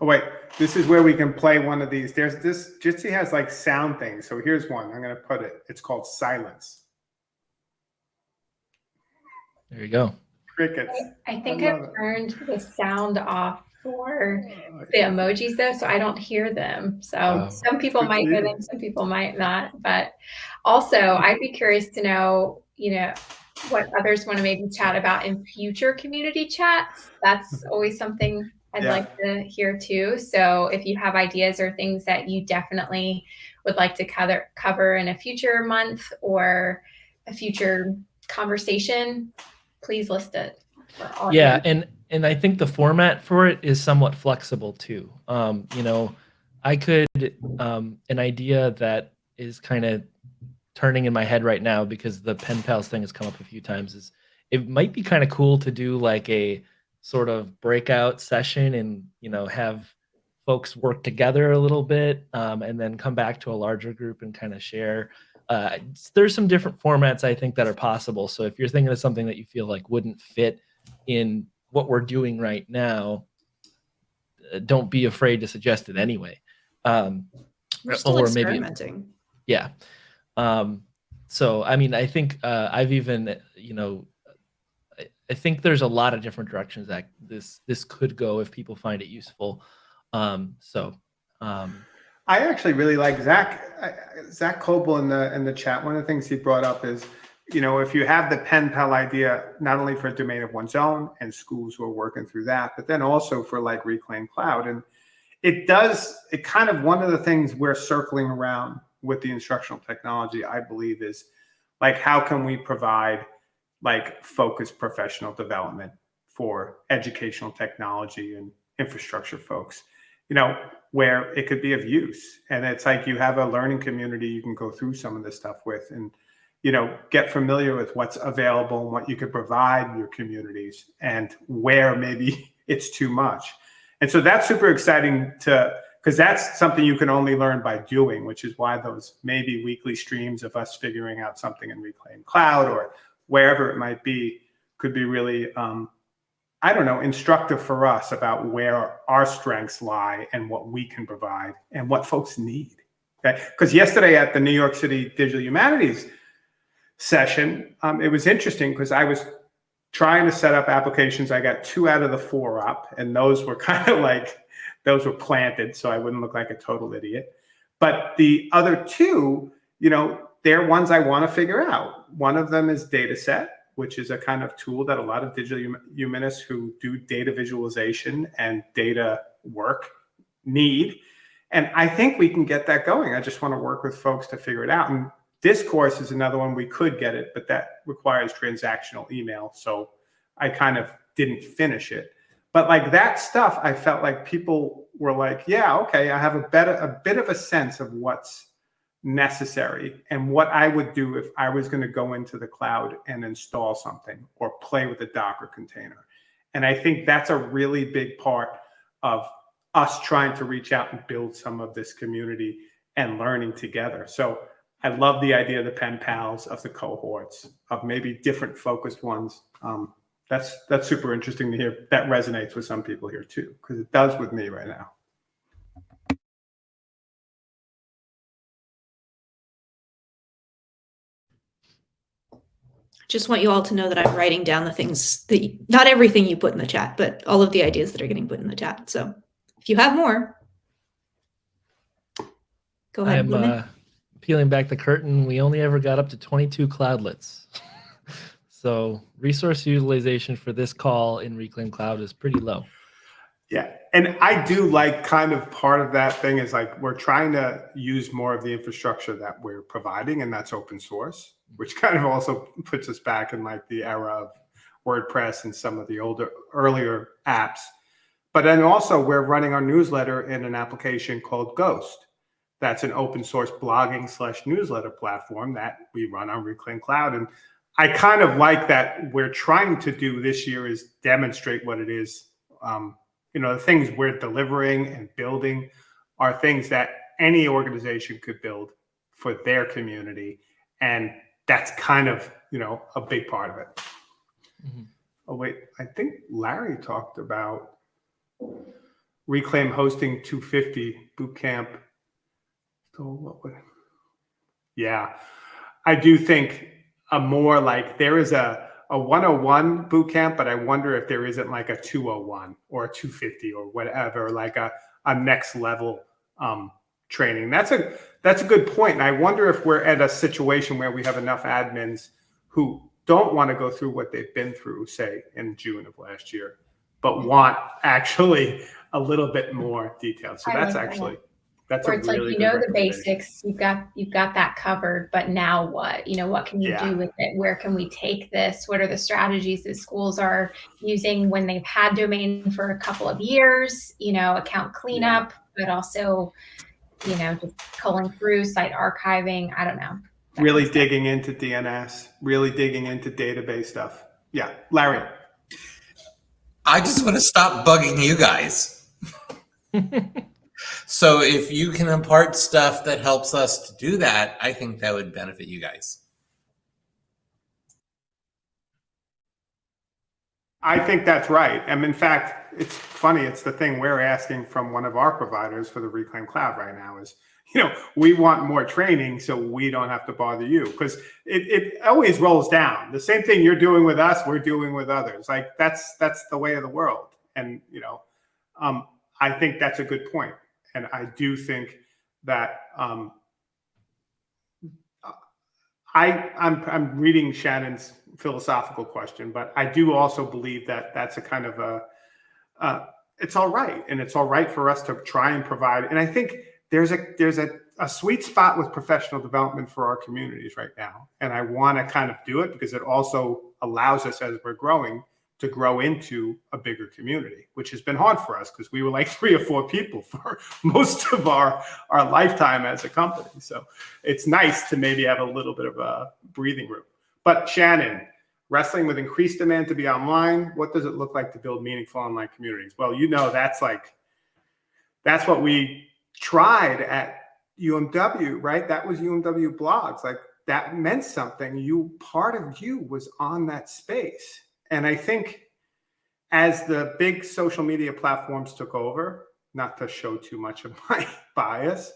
Oh wait, this is where we can play one of these. There's this Jitsi has like sound things. So here's one. I'm gonna put it. It's called silence.
there you go.
Crickets.
I think
I
I've
it.
turned the sound off for oh, the emojis though, so I don't hear them. So
Oh.
some people might hear them, some people might not. But also, I'd be curious to know, you know, what others want to maybe chat about in future community chats. That's [laughs] always something I'd
Yeah.
like to hear too. So if you have ideas or things that you definitely would like to cover cover in a future month or a future conversation, please list it.
yeah and and i think the format for it is somewhat flexible too um you know i could um an idea that is kind of turning in my head right now because the pen pals thing has come up a few times is it might be kind of cool to do like a sort of breakout session and you know have folks work together a little bit um, and then come back to a larger group and kind of share uh, there's some different formats i think that are possible so if you're thinking of something that you feel like wouldn't fit in what we're doing right now, uh, don't be afraid to suggest it anyway. Um,
We're still
or maybe- yeah. Um, so, I mean, I think uh, I've even, you know, I, I think there's a lot of different directions that this this could go if people find it useful. Um, so, um,
I actually really like Zach. Zach Coble in the in the chat. One of the things he brought up is, you know, if you have the pen pal idea, not only for a domain of one's own and schools who are working through that, but then also for like Reclaim Cloud. And it does. It kind of one of the things we're circling around with the instructional technology. I believe is like how can we provide like focused professional development for educational technology and infrastructure folks you know, where it could be of use. And it's like you have a learning community you can go through some of this stuff with and, you know, get familiar with what's available and what you could provide your communities and where maybe [laughs] it's too much. And so that's super exciting to, because that's something you can only learn by doing, which is why those maybe weekly streams of us figuring out something in Reclaim Cloud or wherever it might be could be really um, I don't know, instructive for us about where our strengths lie and what we can provide and what folks need. Okay. Because yesterday at the New York City Digital Humanities session, um, it was interesting because I was trying to set up applications. I got two out of the four up, and those were [laughs] kind of like, those were planted so I wouldn't look like a total idiot. But the other two, you know, they're ones I want to figure out. One of them is Datasette which is a kind of tool that a lot of digital humanists who do data visualization and data work need. And I think we can get that going. I just want to work with folks to figure it out. And discourse is another one we could get it, but that requires transactional email. So I kind of didn't finish it. But like that stuff, I felt like people were like, yeah, okay, I have a better, a bit of a sense of what's necessary and what I would do if I was going to go into the cloud and install something or play with a Docker container. And I think that's a really big part of us trying to reach out and build some of this community and learning together. So I love the idea of the pen pals, of the cohorts, of maybe different focused ones. Um, that's that's super interesting to hear. That resonates with some people here too, because it does with me right now.
Just want you all to know that I'm writing down the things that you, not everything you put in the chat, but all of the ideas that are getting put in the chat. So if you have more, go ahead.
I'm uh, peeling back the curtain. We only ever got up to 22 cloudlets. [laughs] so resource utilization for this call in Reclaim Cloud is pretty low.
Yeah. And I do like kind of part of that thing is like we're trying to use more of the infrastructure that we're providing, and that's open source, which kind of also puts us back in like the era of WordPress and some of the older, earlier apps. But then also, we're running our newsletter in an application called Ghost. That's an open source blogging slash newsletter platform that we run on Reclaim Cloud. And I kind of like that we're trying to do this year is demonstrate what it is um, you know the things we're delivering and building are things that any organization could build for their community and that's kind of you know a big part of it.
Mhm.
oh wait i think larry talked about reclaim hosting 250 boot camp so what would yeah. I do think a more like there is a a 101 boot camp, but I wonder if there isn't like a 201 or a 250 or whatever, like a, a next level um, training. That's a that's a good point. And I wonder if we're at a situation where we have enough admins who don't want to go through what they've been through, say in June of last year, but mm-hmm. want actually a little bit more detail. So
I
that's actually that's
Where it's
really
like you know the basics, you've got you've got that covered, but now what? You know, what can you
Yeah.
do with it? Where can we take this? What are the strategies that schools are using when they've had domain for a couple of years? You know, account cleanup, but also, you know, just culling through site archiving. I don't know.
Really
kind of stuff.
digging into DNS, really digging into database stuff. Yeah, Larry.
I just want to stop bugging you guys. [laughs] so if you can impart stuff that helps us to do that, I think that would benefit you guys.
I think that's right. And in fact, it's funny. It's the thing we're asking from one of our providers for the Reclaim Cloud right now is, you know, we want more training so we don't have to bother you because it, it always rolls down. The same thing you're doing with us, we're doing with others. Like that's that's the way of the world. And you know, um, I think that's a good point. And I do think that um, I I'm I'm reading Shannon's philosophical question, but I do also believe that that's a kind of a uh, it's all right, and it's all right for us to try and provide. And I think there's a there's a, a sweet spot with professional development for our communities right now, and I want to kind of do it because it also allows us as we're growing to grow into a bigger community, which has been hard for us because we were like [laughs] three or four people for [laughs] most of our our lifetime as a company. So it's nice to maybe have a little bit of a breathing room. But Shannon, wrestling with increased demand to be online, what does it look like to build meaningful online communities? Well, you know that's like that's what we tried at UMW, right? That was UMW blogs. Like that meant something. You part of you was on that space. And I think as the big social media platforms took over, not to show too much of [laughs] my bias,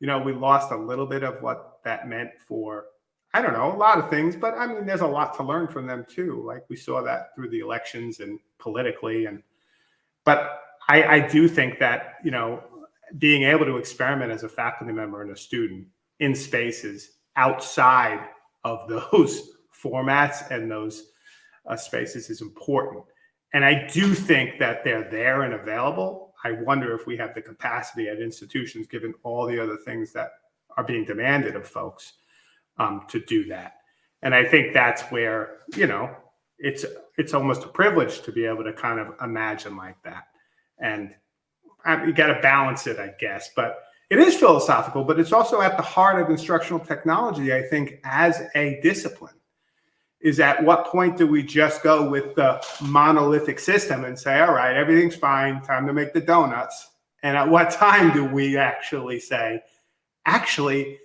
you know, we lost a little bit of what that meant for I don't know, a lot of things, but I mean, there's a lot to learn from them too. Like we saw that through the elections and politically, and but I, I do think that you know, being able to experiment as a faculty member and a student in spaces outside of [laughs] those formats and those uh, spaces is important. And I do think that they're there and available. I wonder if we have the capacity at institutions, given all the other things that are being demanded of folks um, to do that. And I think that's where you know it's it's almost a privilege to be able to kind of imagine like that. And I, you got to balance it, I guess. But it is philosophical, but it's also at the heart of instructional technology. I think as a discipline is at what point do we just go with the monolithic system and say, all right, everything's fine, time to make the donuts? And at what [laughs] time do we actually say, actually,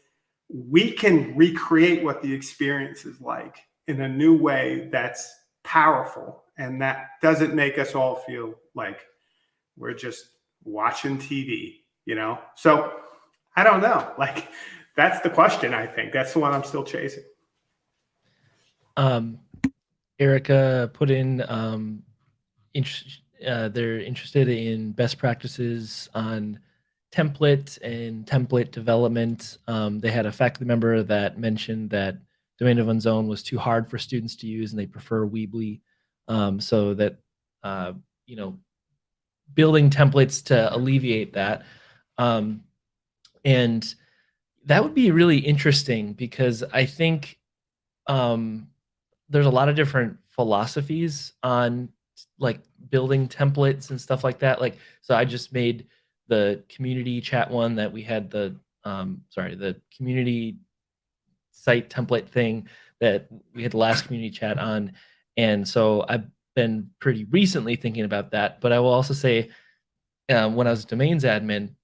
we can recreate what the experience is like in a new way that's powerful and that doesn't make us all feel like we're just watching TV, you know? So I don't know. [laughs] Like, that's the question, I think. That's the one I'm still chasing.
Um, Erica put in um, uh, they're interested in best practices on template and template development. Um, they had a faculty member that mentioned that domain of one's own was too hard for students to use and they prefer Weebly. Um, so that, uh, you know, building templates to alleviate that. Um, and that would be really interesting because I think um, there's a lot of different philosophies on like building templates and stuff like that. Like, so I just made the community chat one that we had the, um, sorry, the community site template thing that we had the last community chat on. And so I've been pretty recently thinking about that, but I will also say um, when I was domains admin,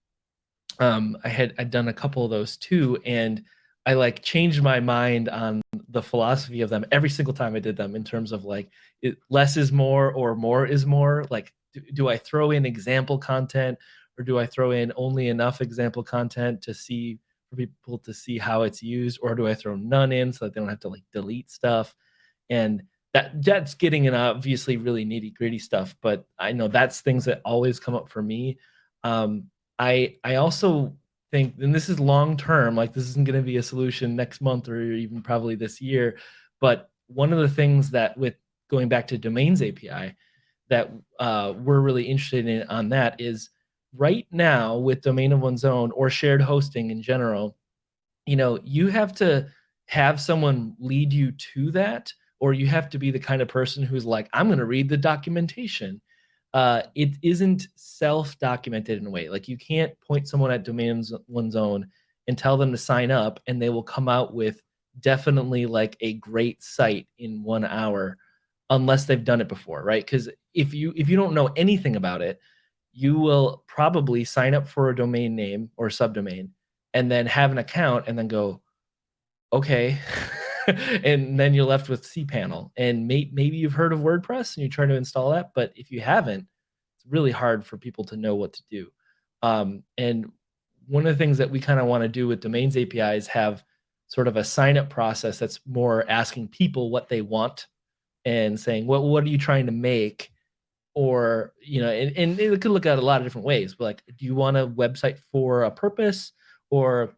um, I had I'd done a couple of those too, and I like changed my mind on the philosophy of them every single time I did them in terms of like it, less is more or more is more. Like, do, do I throw in example content or do I throw in only enough example content to see for people to see how it's used, or do I throw none in so that they don't have to like delete stuff? And that that's getting in obviously really nitty gritty stuff, but I know that's things that always come up for me. Um, I I also think, and this is long term, like this isn't going to be a solution next month or even probably this year. But one of the things that with going back to domains API that uh, we're really interested in on that is right now with domain of one's own or shared hosting in general, you know, you have to have someone lead you to that, or you have to be the kind of person who's like, I'm going to read the documentation uh, it isn't self-documented in a way. Like you can't point someone at domains one's own and tell them to sign up, and they will come out with definitely like a great site in one hour, unless they've done it before, right? Because if you if you don't know anything about it, you will probably sign up for a domain name or subdomain, and then have an account, and then go, okay. [laughs] and then you're left with cPanel. And may, maybe you've heard of WordPress and you're trying to install that, but if you haven't, it's really hard for people to know what to do. Um, and one of the things that we kind of want to do with domains API is have sort of a sign up process that's more asking people what they want and saying, well, what are you trying to make? Or, you know, and, and it could look at a lot of different ways, but like, do you want a website for a purpose? Or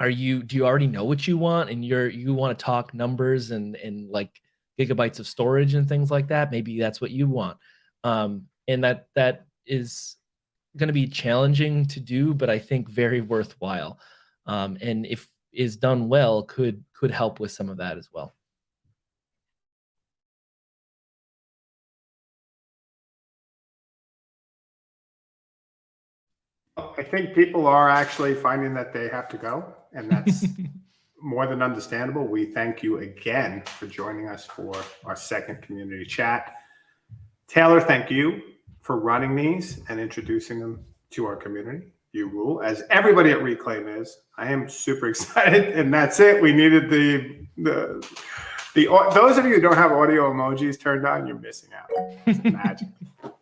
are you do you already know what you want and you're you want to talk numbers and and like gigabytes of storage and things like that? Maybe that's what you want. Um, and that that is going to be challenging to do but i think very worthwhile. Um, and if is done well could could help with some of that as well
I think people are actually finding that they have to go, and that's [laughs] more than understandable. We thank you again for joining us for our second community chat. Taylor, thank you for running these and introducing them to our community. You rule, as everybody at Reclaim is. I am super [laughs] excited, and that's it. We needed the the the those of you who don't have audio emojis turned on, you're missing out. It's magic. [laughs]